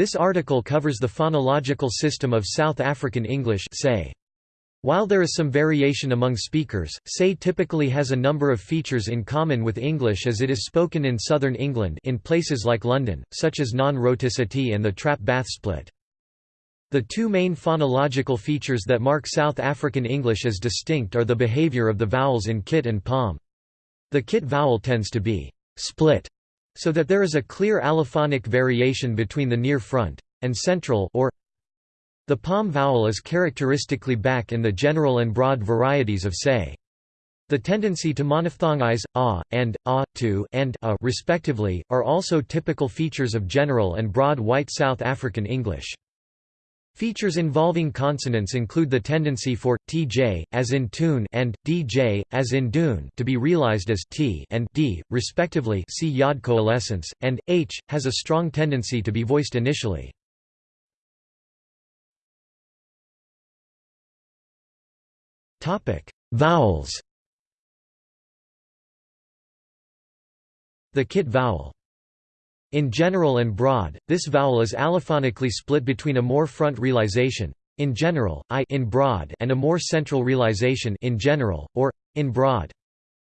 This article covers the phonological system of South African English say. While there is some variation among speakers, Say typically has a number of features in common with English as it is spoken in southern England in places like London, such as non-rhoticity and the trap bath split. The two main phonological features that mark South African English as distinct are the behavior of the vowels in kit and palm. The kit vowel tends to be split, so that there is a clear allophonic variation between the near front and central or the palm vowel is characteristically back in the general and broad varieties of say. The tendency to monophthongize a and a to and a respectively are also typical features of general and broad white South African English. Features involving consonants include the tendency for tj as in tune and dj as in dune to be realized as t and d respectively. See yod coalescence and h has a strong tendency to be voiced initially. Topic: Vowels. The kit vowel. In general and broad, this vowel is allophonically split between a more front realization in general, I in broad and a more central realization in general, or, in broad.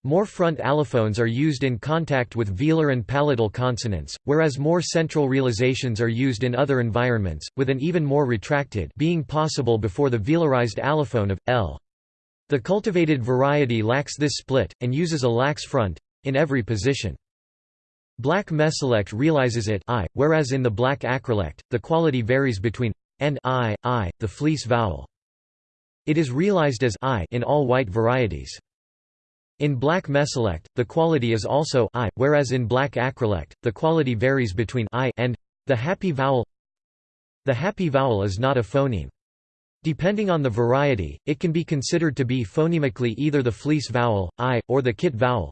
More front allophones are used in contact with velar and palatal consonants, whereas more central realizations are used in other environments, with an even more retracted being possible before the velarized allophone of, l. The cultivated variety lacks this split, and uses a lax front—in every position. Black mesolect realizes it I, whereas in the black acrolect, the quality varies between and I, I, the fleece vowel. It is realized as I in all white varieties. In black mesolect, the quality is also I, whereas in black acrolect, the quality varies between I and the happy vowel. The happy vowel is not a phoneme. Depending on the variety, it can be considered to be phonemically either the fleece vowel, I, or the kit vowel.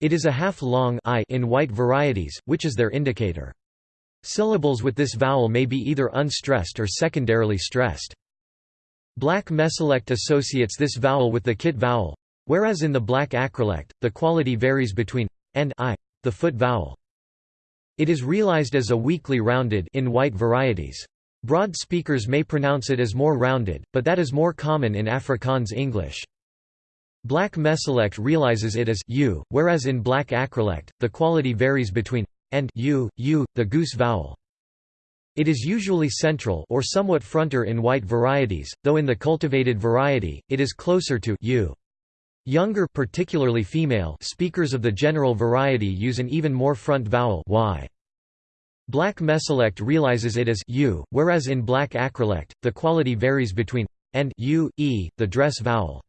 It is a half-long I in white varieties, which is their indicator. Syllables with this vowel may be either unstressed or secondarily stressed. Black mesolect associates this vowel with the kit vowel, whereas in the black acrolect, the quality varies between and I, the foot vowel. It is realized as a weakly rounded in white varieties. Broad speakers may pronounce it as more rounded, but that is more common in Afrikaans English. Black mesolect realizes it as u, whereas in black acrolect, the quality varies between and u, u, the goose vowel. It is usually central or somewhat fronter in white varieties, though in the cultivated variety, it is closer to u. Younger particularly female speakers of the general variety use an even more front vowel y. Black mesolect realizes it as u, whereas in black acrolect, the quality varies between and u, e, the dress vowel.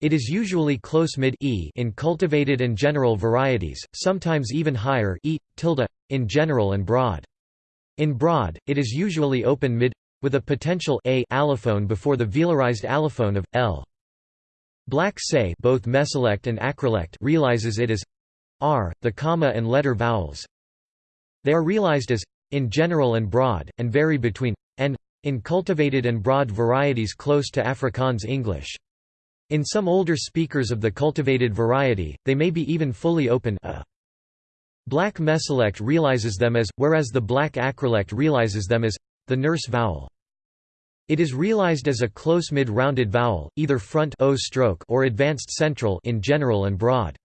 It is usually close mid e in cultivated and general varieties, sometimes even higher e, tilde, in general and broad. In broad, it is usually open mid with a potential a allophone before the velarized allophone of l. Black say both mesolect and acrolect realizes it as r, the comma and letter vowels, they are realized as in general and broad, and vary between and in cultivated and broad varieties close to Afrikaans English. In some older speakers of the cultivated variety, they may be even fully open a. Black mesolect realizes them as, whereas the black acrolect realizes them as, the nurse vowel. It is realized as a close mid-rounded vowel, either front o stroke or advanced central in general and broad.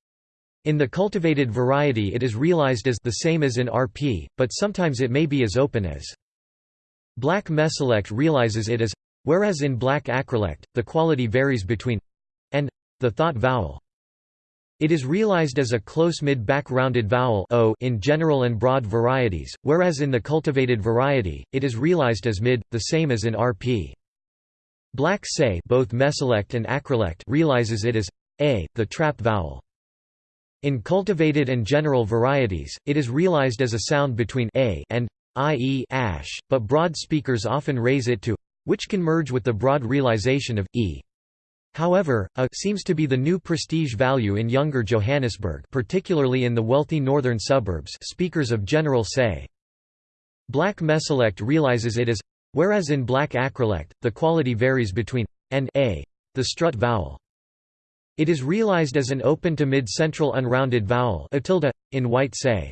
In the cultivated variety it is realized as the same as in RP, but sometimes it may be as open as. Black mesolect realizes it as whereas in black acrolect, the quality varies between the thought vowel. It is realized as a close mid-back rounded vowel o in general and broad varieties, whereas in the cultivated variety, it is realized as mid, the same as in RP. Black say both meselect and acrolect realizes it as a, the trap vowel. In cultivated and general varieties, it is realized as a sound between a and i.e. ash, but broad speakers often raise it to which can merge with the broad realization of e. However, a seems to be the new prestige value in younger Johannesburg particularly in the wealthy northern suburbs speakers of general say. Black mesolect realizes it as whereas in black acrolect, the quality varies between and a, the strut vowel. It is realized as an open to mid-central unrounded vowel in white say.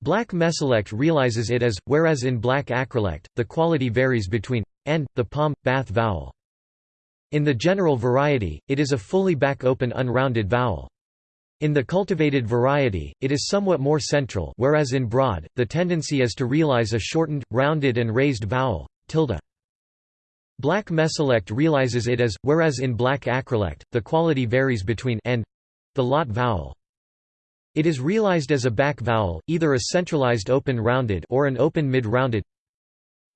Black mesolect realizes it as, whereas in black acrolect, the quality varies between and the pom, bath vowel. In the general variety, it is a fully back-open unrounded vowel. In the cultivated variety, it is somewhat more central whereas in broad, the tendency is to realize a shortened, rounded and raised vowel, tilde. Black mesolect realizes it as, whereas in black acrolect, the quality varies between and the lot vowel. It is realized as a back vowel, either a centralized open rounded or an open mid-rounded.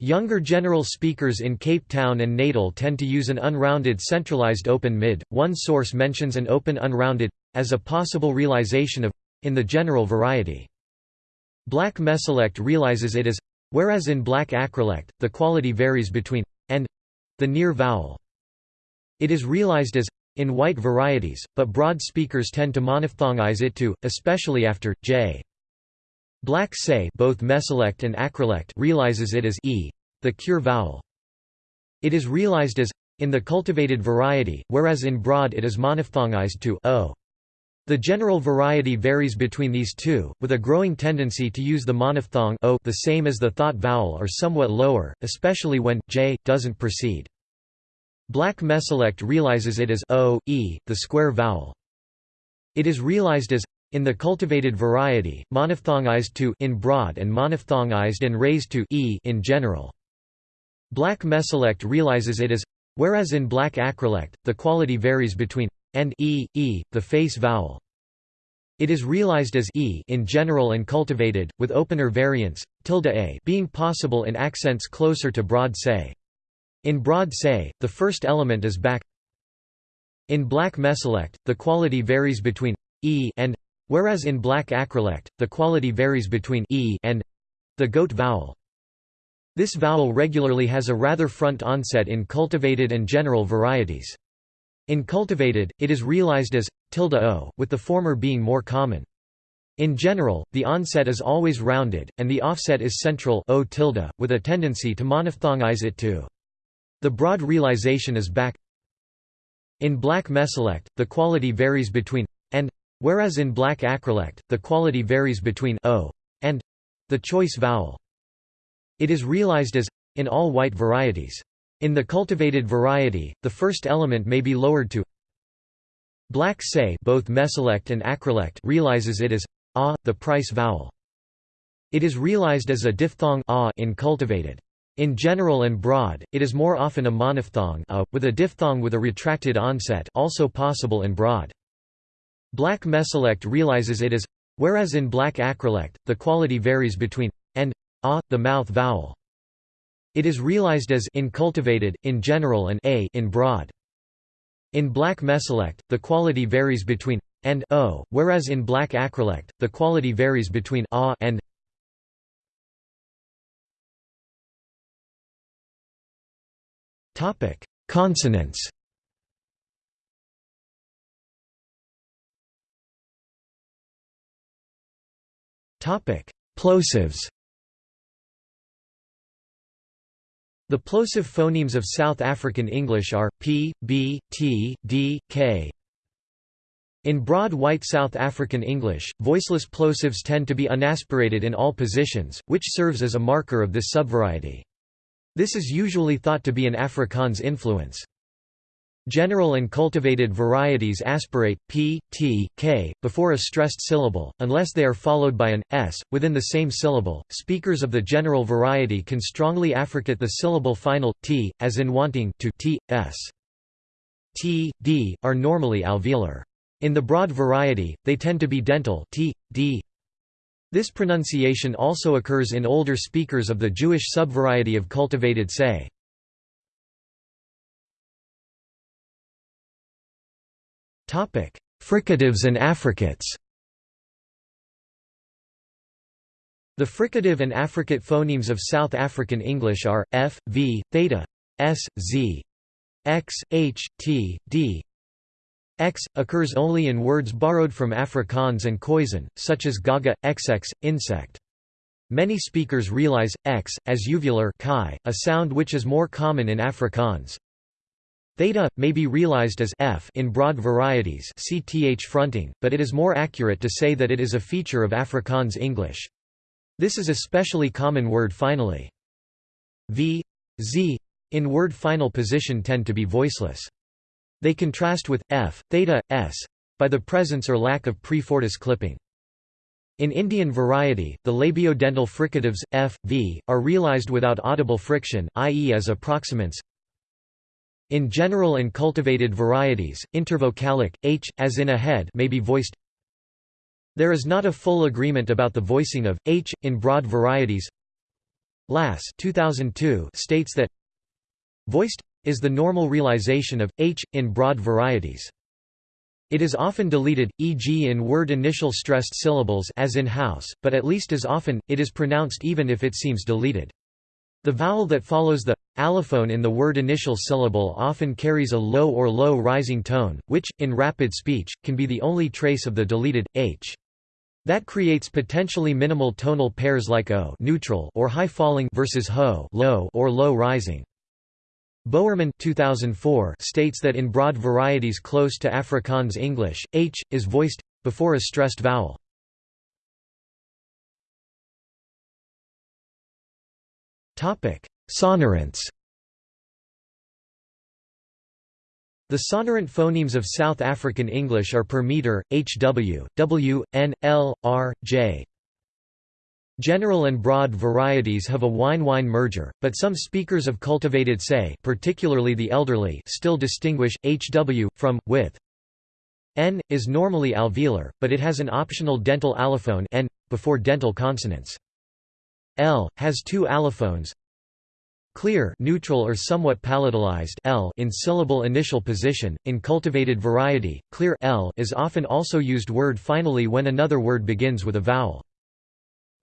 Younger general speakers in Cape Town and Natal tend to use an unrounded centralized open mid. One source mentions an open unrounded as a possible realization of in the general variety. Black mesolect realizes it as whereas in black acrolect, the quality varies between and the near vowel. It is realized as in white varieties, but broad speakers tend to monophthongize it to, especially after j. Black say both mesolect and acrolect realizes it as e, the cure vowel. It is realized as in the cultivated variety, whereas in broad it is monophthongized to o. The general variety varies between these two, with a growing tendency to use the monophthong o the same as the thought vowel or somewhat lower, especially when j doesn't precede. Black mesolect realizes it as o, e, the square vowel. It is realized as in the cultivated variety, monophthongized to in broad and monophthongized and raised to e in general. Black mesolect realizes it as whereas in black acrolect, the quality varies between and e, e, the face vowel. It is realized as e in general and cultivated, with opener variants, tilde a being possible in accents closer to broad say. In broad say, the first element is back. In black mesolect, the quality varies between e and, whereas in black acrolect, the quality varies between e and the goat vowel. This vowel regularly has a rather front onset in cultivated and general varieties. In cultivated, it is realized as tilde o, with the former being more common. In general, the onset is always rounded, and the offset is central o tilde, with a tendency to monophthongize it too. The broad realization is back. In black mesolect, the quality varies between whereas in black acrolect, the quality varies between o and the choice vowel. It is realized as in all white varieties. In the cultivated variety, the first element may be lowered to Black say both mesolect and acrolect realizes it as a, the price vowel. It is realized as a diphthong a in cultivated. In general and broad, it is more often a monophthong a, with a diphthong with a retracted onset also possible in broad. Black mesolect realizes it as whereas in black acrolect, the quality varies between and a, the mouth vowel. It is realized as in cultivated, in general and a in broad. In black mesolect, the quality varies between and o, whereas in black acrolect, the quality varies between a and Topic: Consonants. Topic: Plosives. The plosive phonemes of South African English are, p, b, t, d, k. In broad white South African English, voiceless plosives tend to be unaspirated in all positions, which serves as a marker of this subvariety. This is usually thought to be an Afrikaans influence. General and cultivated varieties aspirate p, t, k before a stressed syllable, unless they are followed by an s within the same syllable. Speakers of the general variety can strongly affricate the syllable final t, as in wanting to t, s. T, d are normally alveolar. In the broad variety, they tend to be dental t, d. This pronunciation also occurs in older speakers of the Jewish subvariety of cultivated say. Fricatives and affricates The fricative and affricate phonemes of South African English are, f, v, theta, s, z, x, h, t, d. x, occurs only in words borrowed from Afrikaans and Khoisan, such as gaga, xx, insect. Many speakers realize, x, as uvular chi, a sound which is more common in Afrikaans. Theta, may be realized as f in broad varieties cth fronting, but it is more accurate to say that it is a feature of Afrikaans English. This is especially common word finally. V, Z in word final position tend to be voiceless. They contrast with f, theta, s by the presence or lack of prefortis clipping. In Indian variety, the labiodental fricatives, f, v, are realized without audible friction, i.e. as approximants. In general and cultivated varieties, intervocalic, h, as in a head may be voiced. There is not a full agreement about the voicing of, h, in broad varieties. Lass 2002 states that voiced is the normal realization of, h, in broad varieties. It is often deleted, e.g. in word initial stressed syllables as in house, but at least as often, it is pronounced even if it seems deleted. The vowel that follows the allophone in the word initial syllable often carries a low or low rising tone, which, in rapid speech, can be the only trace of the deleted, h. That creates potentially minimal tonal pairs like o neutral or high falling versus ho low or low rising. Bowerman 2004 states that in broad varieties close to Afrikaans English, h, is voiced, before a stressed vowel. Sonorants The sonorant phonemes of South African English are per meter, hw, w, n, l, r, j, General and broad varieties have a wine-wine merger, but some speakers of cultivated say particularly the elderly still distinguish, hw, from, with. N, is normally alveolar, but it has an optional dental allophone n, before dental consonants. L, has two allophones, Clear neutral or somewhat palatalized L in syllable initial position. In cultivated variety, clear L is often also used word finally when another word begins with a vowel.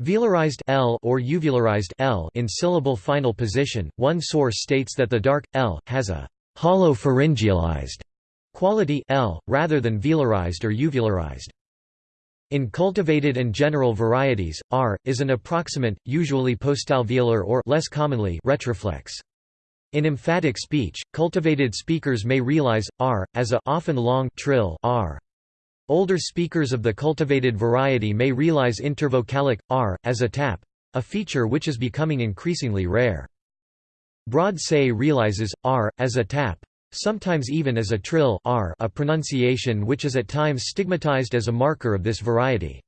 Velarized L or uvularized L in syllable final position. One source states that the dark L has a hollow pharyngealized quality L rather than velarized or uvularized. In cultivated and general varieties, R is an approximant, usually postalveolar or less commonly retroflex. In emphatic speech, cultivated speakers may realize R as a often long trill R. Older speakers of the cultivated variety may realize intervocalic, r, as a tap a feature which is becoming increasingly rare. Broad say realizes, r, as a tap sometimes even as a trill r a pronunciation which is at times stigmatized as a marker of this variety.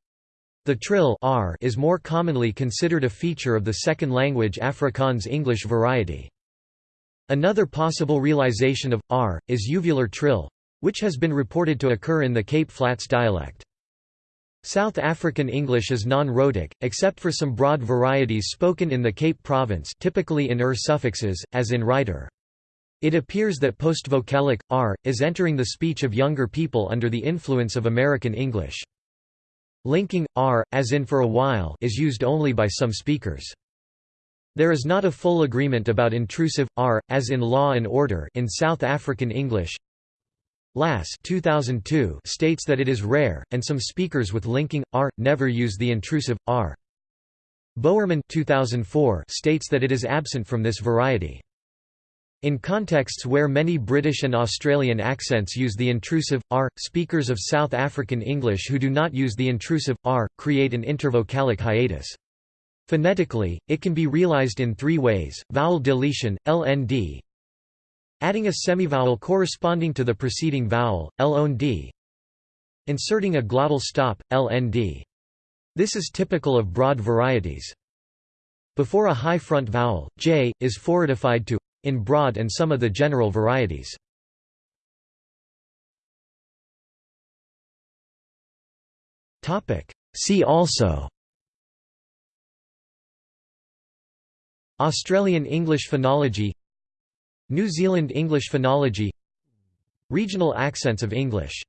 The trill r is more commonly considered a feature of the second language Afrikaans English variety. Another possible realization of r is uvular trill, which has been reported to occur in the Cape Flats dialect. South African English is non-rhotic, except for some broad varieties spoken in the Cape Province typically in er suffixes, as in writer. It appears that postvocalic, r, is entering the speech of younger people under the influence of American English. Linking, r, as in for a while is used only by some speakers. There is not a full agreement about intrusive, r, as in law and order in South African English, Lass 2002 states that it is rare, and some speakers with linking r never use the intrusive r. Bowerman 2004 states that it is absent from this variety. In contexts where many British and Australian accents use the intrusive r, speakers of South African English who do not use the intrusive r create an intervocalic hiatus. Phonetically, it can be realized in three ways: vowel deletion, LND, Adding a semivowel corresponding to the preceding vowel, l-on-d. Inserting a glottal stop, lnd. This is typical of broad varieties. Before a high front vowel, j, is forward-ified to in broad and some of the general varieties. See also Australian English phonology New Zealand English phonology Regional accents of English